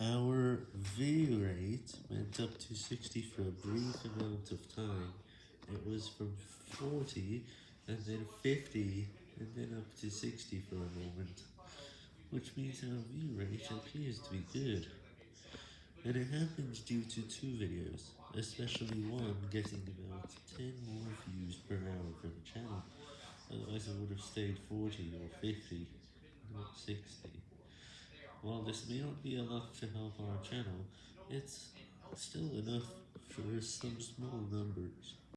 Our view rate went up to 60 for a brief amount of time. It was from 40, and then 50, and then up to 60 for a moment, which means our view rate appears to be good. And it happens due to two videos, especially one getting about 10 more views per hour for the channel, otherwise it would have stayed 40 or 50, not 60. While this may not be enough to help our channel, it's still enough for some small numbers.